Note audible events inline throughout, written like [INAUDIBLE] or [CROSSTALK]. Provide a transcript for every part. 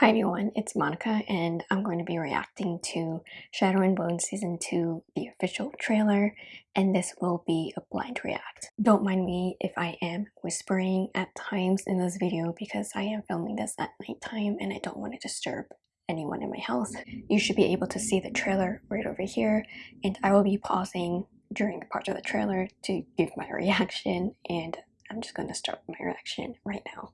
Hi everyone, it's Monica and I'm going to be reacting to Shadow and Bone Season 2, the official trailer, and this will be a blind react. Don't mind me if I am whispering at times in this video because I am filming this at nighttime and I don't want to disturb anyone in my house. You should be able to see the trailer right over here and I will be pausing during the parts of the trailer to give my [LAUGHS] reaction and I'm just going to start my reaction right now.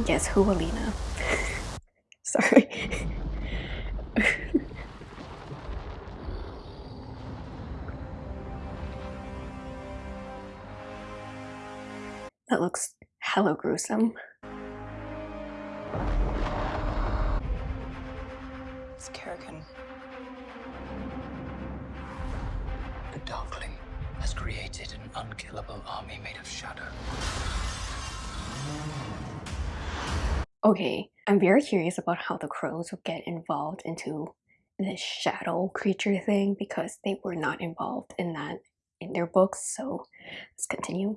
Guess who, Alina? [LAUGHS] Sorry. [LAUGHS] that looks hella gruesome. It's Kirigan. The Darkling has created an unkillable army made of shadow. Okay, I'm very curious about how the crows will get involved into this shadow creature thing because they were not involved in that in their books, so let's continue.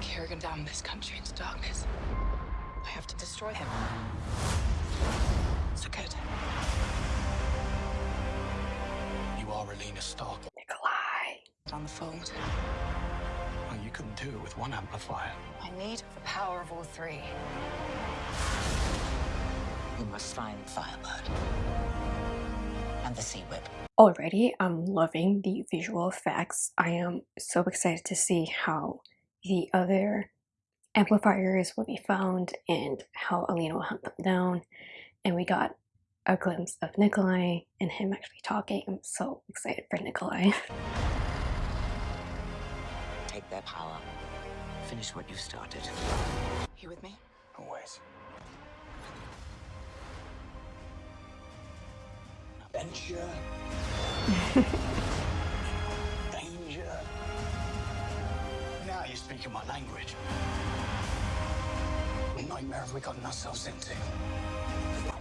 Kirigan damned this country into darkness. I have to destroy him. So good. You are Alina Starkov. Nikolai. On the fold. Well, you couldn't do it with one amplifier. I need the power of all three. You must find Firebird and the Sea Whip. Already, I'm loving the visual effects. I am so excited to see how the other amplifiers will be found and how Alina will hunt them down. And we got a glimpse of Nikolai and him actually talking. I'm so excited for Nikolai. [LAUGHS] Take their power. Finish what you started. You with me? Always. Adventure. [LAUGHS] Danger. Now you're speaking my language. What nightmare have we gotten ourselves into?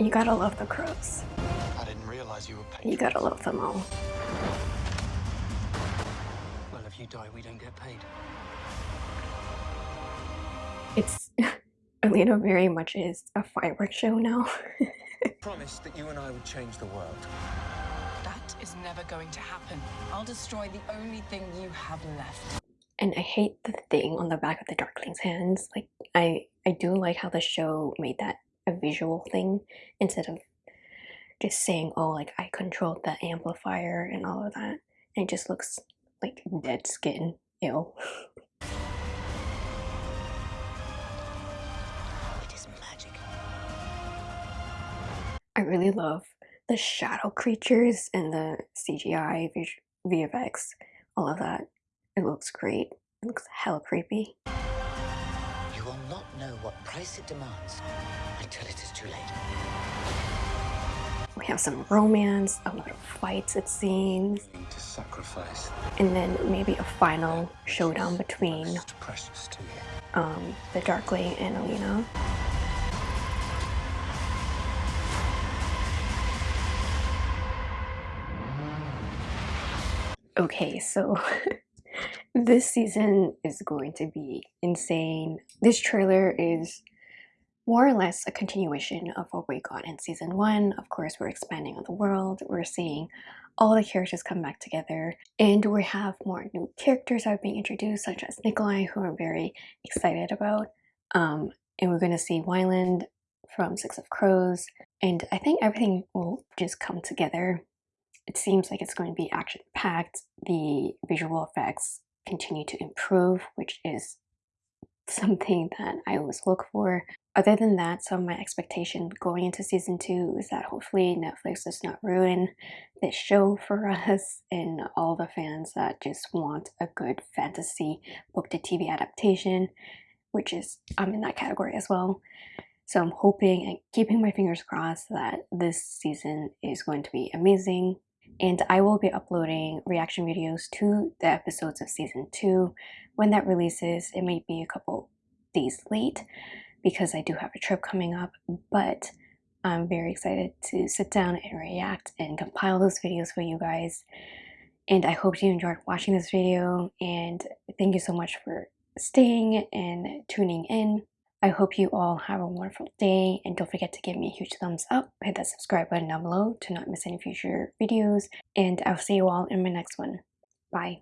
You gotta love the crows. I didn't realize you were paid. You gotta love them all. Well, if you die, we don't get paid. It's [LAUGHS] Alina very much is a fireworks show now. [LAUGHS] Promised that you and I would change the world. That is never going to happen. I'll destroy the only thing you have left. and I hate the thing on the back of the Darkling's hands. Like I I do like how the show made that a visual thing instead of just saying, oh like I controlled the amplifier and all of that. And it just looks like dead skin. Ew. It is magic. I really love the shadow creatures and the CGI, VFX, all of that. It looks great. It looks hella creepy. You will not know what price it demands until it is too late. We have some romance, a lot of fights it seems, to sacrifice. and then maybe a final showdown between Most precious to you. um, the Darkling and Alina. Okay, so [LAUGHS] this season is going to be insane. This trailer is more or less a continuation of what we got in season one. Of course, we're expanding on the world, we're seeing all the characters come back together, and we have more new characters that are being introduced, such as Nikolai, who I'm very excited about. Um, and we're going to see Wylan from Six of Crows, and I think everything will just come together. It seems like it's going to be action packed. The visual effects continue to improve, which is something that I always look for. Other than that, so my expectation going into season two is that hopefully Netflix does not ruin this show for [LAUGHS] us and all the fans that just want a good fantasy book to TV adaptation, which is I'm in that category as well. So I'm hoping and keeping my fingers crossed that this season is going to be amazing. And I will be uploading reaction videos to the episodes of season two when that releases. It may be a couple days late because I do have a trip coming up, but I'm very excited to sit down and react and compile those videos for you guys. And I hope you enjoyed watching this video and thank you so much for staying and tuning in. I hope you all have a wonderful day and don't forget to give me a huge thumbs up, hit that subscribe button down below to not miss any future videos, and I'll see you all in my next one. Bye.